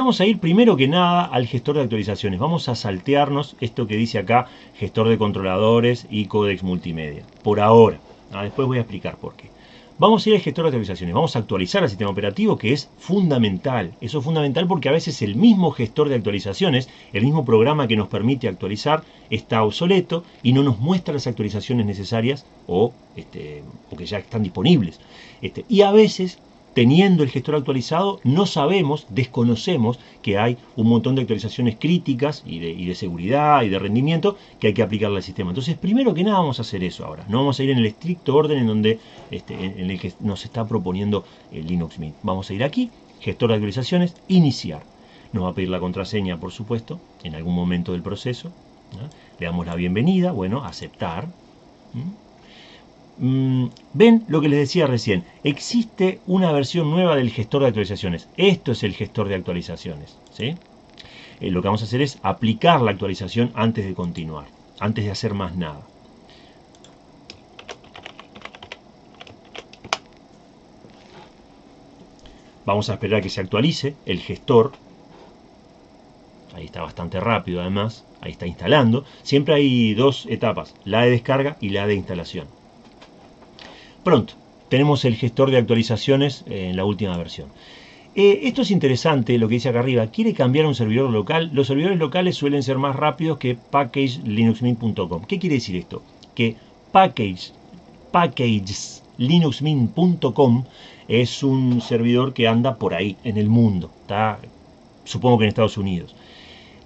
Vamos a ir primero que nada al gestor de actualizaciones. Vamos a saltearnos esto que dice acá, gestor de controladores y códex multimedia. Por ahora. Ah, después voy a explicar por qué. Vamos a ir al gestor de actualizaciones, vamos a actualizar el sistema operativo que es fundamental. Eso es fundamental porque a veces el mismo gestor de actualizaciones, el mismo programa que nos permite actualizar, está obsoleto y no nos muestra las actualizaciones necesarias o, este, que ya están disponibles. Este, y a veces teniendo el gestor actualizado, no sabemos, desconocemos que hay un montón de actualizaciones críticas y de, seguridad y de rendimiento que hay que aplicarle al sistema. Entonces, primero que nada vamos a hacer eso ahora. No vamos a ir en el estricto orden en, donde, este, en el que nos está proponiendo el Linux Mint. Vamos a ir aquí, gestor de actualizaciones, iniciar. Nos va a pedir la contraseña, por supuesto, en algún momento del proceso. Le damos la bienvenida, bueno, aceptar. Ven lo que les decía recién, existe una versión nueva del gestor de actualizaciones. Esto es el gestor de actualizaciones. ¿sí? Eh, lo que vamos a hacer es aplicar la actualización antes de continuar, antes de hacer más nada. Vamos a esperar a que se actualice el gestor. Ahí está bastante rápido además. Ahí está instalando. Siempre hay dos etapas, la de descarga y la de instalación. Pronto, tenemos el gestor de actualizaciones en la última versión. Eh, esto es interesante, lo que dice acá arriba. ¿Quiere cambiar a un servidor local? Los servidores locales suelen ser más rápidos que packageLinuxMint.com. ¿Qué quiere decir esto? Que package, packageslinuxmint.com es un servidor que anda por ahí, en el mundo. Está, supongo que en Estados Unidos.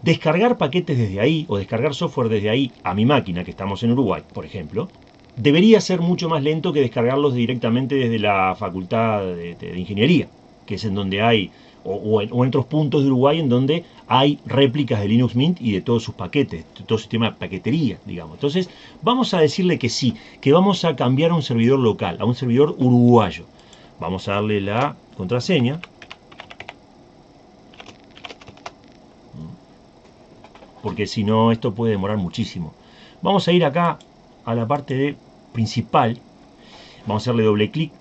Descargar paquetes desde ahí o descargar software desde ahí a mi máquina, que estamos en Uruguay, por ejemplo, debería ser mucho más lento que descargarlos directamente desde la facultad de, ingeniería, que es en donde hay, o, en, otros puntos de Uruguay en donde hay réplicas de Linux Mint y de todos sus paquetes, todo sistema de paquetería, digamos. Entonces, vamos a decirle que sí, que vamos a cambiar a un servidor local, a un servidor uruguayo. Vamos a darle la contraseña. Porque si no, esto puede demorar muchísimo. Vamos a ir acá a la parte de principal. Vamos a hacerle doble clic.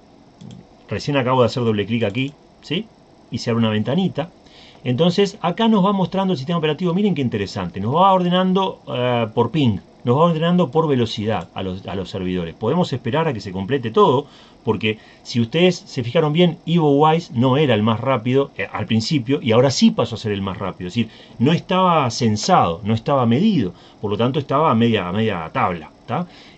Recién acabo de hacer doble clic aquí, ¿sí? Y se abre una ventanita. Entonces acá nos va mostrando el sistema operativo, miren qué interesante, nos va ordenando eh, por ping, nos va ordenando por velocidad a los, a los, servidores. Podemos esperar a que se complete todo, porque si ustedes se fijaron bien, EvoWise no era el más rápido eh, al principio y ahora sí pasó a ser el más rápido. Es decir, no estaba censado, no estaba medido, por lo tanto estaba a media, a media tabla.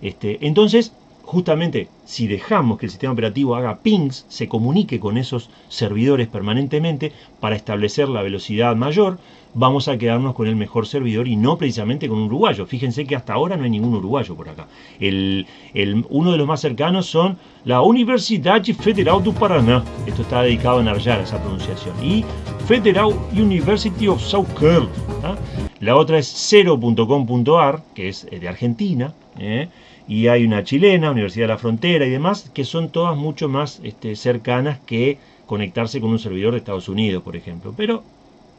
Este, entonces, justamente, si dejamos que el sistema operativo haga pings, se comunique con esos servidores permanentemente para establecer la velocidad mayor, vamos a quedarnos con el mejor servidor y no precisamente con un uruguayo. Fíjense que hasta ahora no hay ningún uruguayo por acá. Uno de los más cercanos son la Universidad Federal do Paraná. Esto está dedicado a Narjar, esa pronunciación. Y Federal University of South Carolina. La otra es 0.com.ar, que es eh, de Argentina. ¿Eh? y hay una chilena, Universidad de la Frontera y demás, que son todas mucho más este, cercanas que conectarse con un servidor de Estados Unidos, por ejemplo. Pero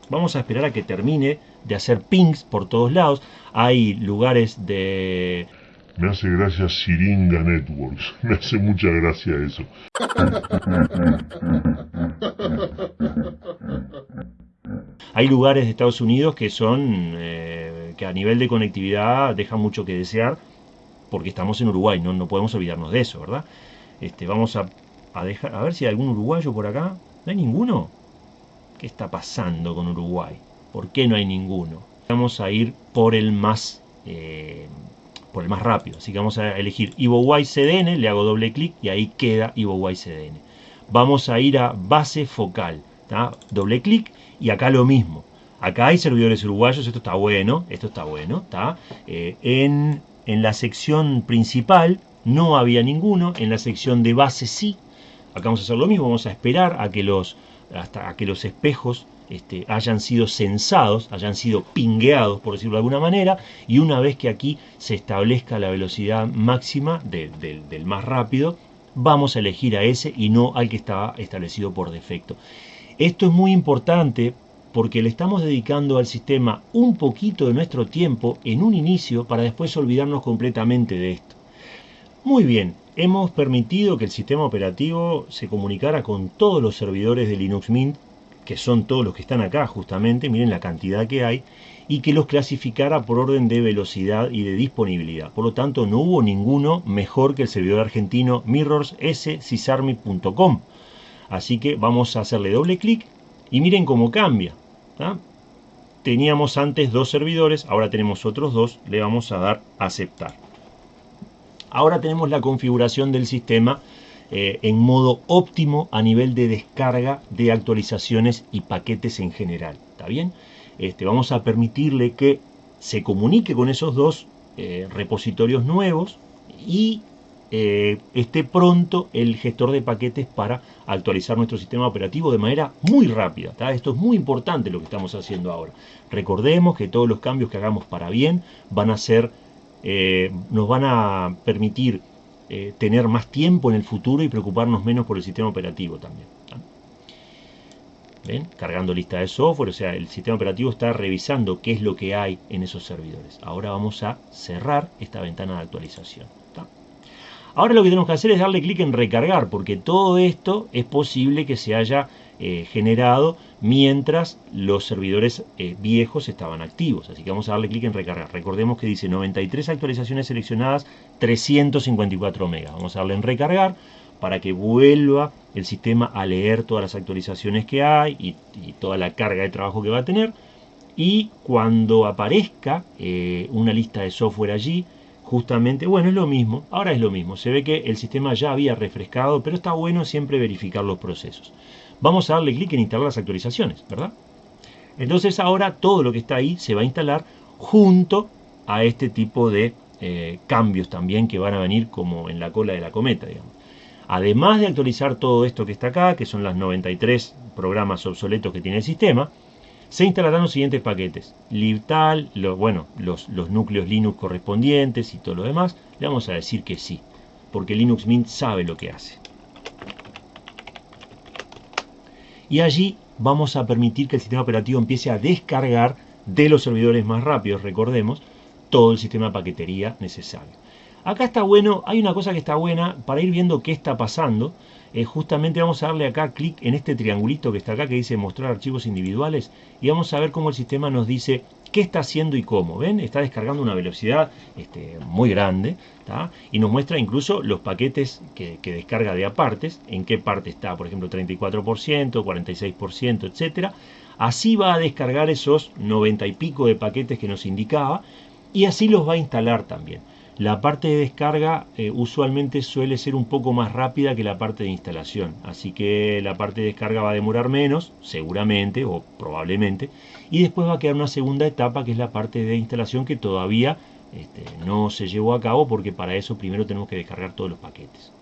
vamos a esperar a que termine de hacer pings por todos lados. Hay lugares de... Me hace gracia Siringa Networks. Me hace mucha gracia eso. Hay lugares de Estados Unidos que son, eh, que a nivel de conectividad dejan mucho que desear, porque estamos en Uruguay, no, no podemos olvidarnos de eso, ¿verdad? Este, vamos a, dejar, a ver si hay algún uruguayo por acá. ¿No hay ninguno? ¿Qué está pasando con Uruguay? ¿Por qué no hay ninguno? Vamos a ir por el más, eh, por el más rápido. Así que vamos a elegir EvoWise CDN, le hago doble clic y ahí queda EvoWise CDN. Vamos a ir a base focal, doble clic y acá lo mismo. Acá hay servidores uruguayos, esto está bueno, esto está bueno, ¿está? Eh, en, en la sección principal no había ninguno, en la sección de base sí. Acá vamos a hacer lo mismo, vamos a esperar a que los, hasta a que los espejos este, hayan sido censados, hayan sido pingueados, por decirlo de alguna manera, y una vez que aquí se establezca la velocidad máxima del más rápido, vamos a elegir a ese y no al que estaba establecido por defecto. Esto es muy importante porque le estamos dedicando al sistema un poquito de nuestro tiempo en un inicio para después olvidarnos completamente de esto. Muy bien, hemos permitido que el sistema operativo se comunicara con todos los servidores de Linux Mint que son todos los que están acá justamente, miren la cantidad que hay, y que los clasificara por orden de velocidad y de disponibilidad. Por lo tanto, no hubo ninguno mejor que el servidor argentino mirrorsssysarmy.com. Así que vamos a hacerle doble clic y miren cómo cambia. Teníamos antes dos servidores, ahora tenemos otros dos, le vamos a dar aceptar. Ahora tenemos la configuración del sistema eh, en modo óptimo a nivel de descarga de actualizaciones y paquetes en general. ¿Está bien? Este, vamos a permitirle que se comunique con esos dos eh, repositorios nuevos y eh, esté pronto el gestor de paquetes para actualizar nuestro sistema operativo de manera muy rápida. Esto es muy importante lo que estamos haciendo ahora. Recordemos que todos los cambios que hagamos para bien van a ser, eh, nos van a permitir tener más tiempo en el futuro y preocuparnos menos por el sistema operativo también. Cargando lista de software, o sea, el sistema operativo está revisando qué es lo que hay en esos servidores. Ahora vamos a cerrar esta ventana de actualización. Ahora lo que tenemos que hacer es darle clic en recargar, porque todo esto es posible que se haya eh, generado mientras los servidores eh, viejos estaban activos. Así que vamos a darle clic en recargar. Recordemos que dice 93 actualizaciones seleccionadas, 354 megas. Vamos a darle en recargar para que vuelva el sistema a leer todas las actualizaciones que hay y, toda la carga de trabajo que va a tener. Y cuando aparezca eh, una lista de software allí, justamente, bueno, es lo mismo, ahora es lo mismo. Se ve que el sistema ya había refrescado, pero está bueno siempre verificar los procesos. Vamos a darle clic en instalar las actualizaciones, ¿verdad? Entonces ahora todo lo que está ahí se va a instalar junto a este tipo de eh, cambios también que van a venir como en la cola de la cometa, digamos. Además de actualizar todo esto que está acá, que son las 93 programas obsoletos que tiene el sistema, se instalarán los siguientes paquetes. libtal, bueno, los, los, núcleos Linux correspondientes y todo lo demás. Le vamos a decir que sí, porque Linux Mint sabe lo que hace. Y allí vamos a permitir que el sistema operativo empiece a descargar de los servidores más rápidos, recordemos, todo el sistema de paquetería necesario. Acá está bueno, hay una cosa que está buena para ir viendo qué está pasando. Eh, justamente vamos a darle acá clic en este triangulito que está acá que dice mostrar archivos individuales y vamos a ver cómo el sistema nos dice qué está haciendo y cómo. ¿Ven? Está descargando una velocidad este, muy grande y nos muestra incluso los paquetes que, que, descarga de apartes, en qué parte está, por ejemplo 34%, 46%, etcétera. Así va a descargar esos 90 y pico de paquetes que nos indicaba y así los va a instalar también. La parte de descarga eh, usualmente suele ser un poco más rápida que la parte de instalación, así que la parte de descarga va a demorar menos, seguramente o probablemente, y después va a quedar una segunda etapa que es la parte de instalación que todavía este, no se llevó a cabo porque para eso primero tenemos que descargar todos los paquetes.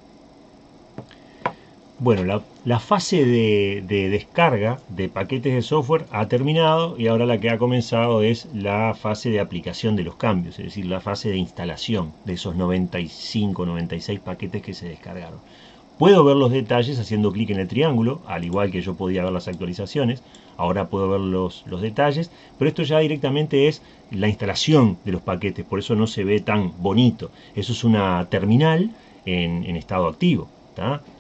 Bueno, la, fase de, descarga de paquetes de software ha terminado y ahora la que ha comenzado es la fase de aplicación de los cambios, es decir, la fase de instalación de esos 95, 96 paquetes que se descargaron. Puedo ver los detalles haciendo clic en el triángulo, al igual que yo podía ver las actualizaciones, ahora puedo ver los, detalles, pero esto ya directamente es la instalación de los paquetes, por eso no se ve tan bonito. Eso es una terminal en, en estado activo.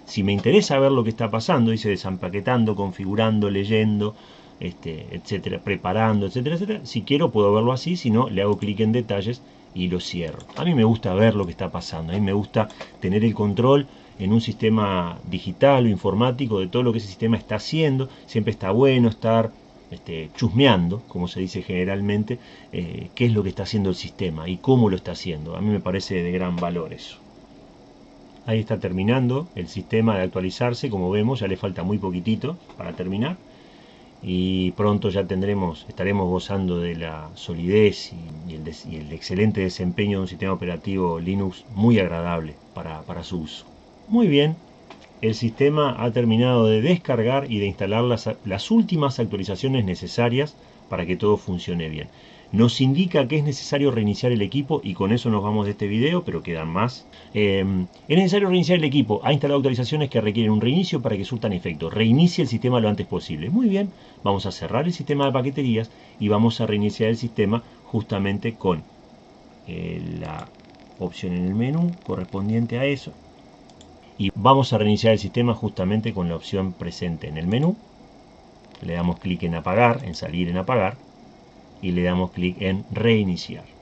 Si me interesa ver lo que está pasando, dice desampaquetando, configurando, leyendo, este, etcétera, preparando, etcétera, etcétera. Si quiero puedo verlo así, si no, le hago clic en detalles y lo cierro. A mí me gusta ver lo que está pasando, a mí me gusta tener el control en un sistema digital o informático de todo lo que ese sistema está haciendo. Siempre está bueno estar este, chusmeando, como se dice generalmente, eh, qué es lo que está haciendo el sistema y cómo lo está haciendo. A mí me parece de gran valor eso. Ahí está terminando el sistema de actualizarse, como vemos ya le falta muy poquitito para terminar. Y pronto ya tendremos, estaremos gozando de la solidez y, el, excelente desempeño de un sistema operativo Linux muy agradable para, su uso. Muy bien, el sistema ha terminado de descargar y de instalar las últimas actualizaciones necesarias para que todo funcione bien nos indica que es necesario reiniciar el equipo y con eso nos vamos de este video, pero quedan más. Em, es necesario reiniciar el equipo. Ha instalado actualizaciones que requieren un reinicio para que surtan efecto. Reinicie el sistema lo antes posible. Muy bien, vamos a cerrar el sistema de paqueterías y vamos a reiniciar el sistema justamente con eh, la opción en el menú correspondiente a eso. Y vamos a reiniciar el sistema justamente con la opción presente en el menú le damos clic en apagar, en salir en apagar y le damos clic en reiniciar.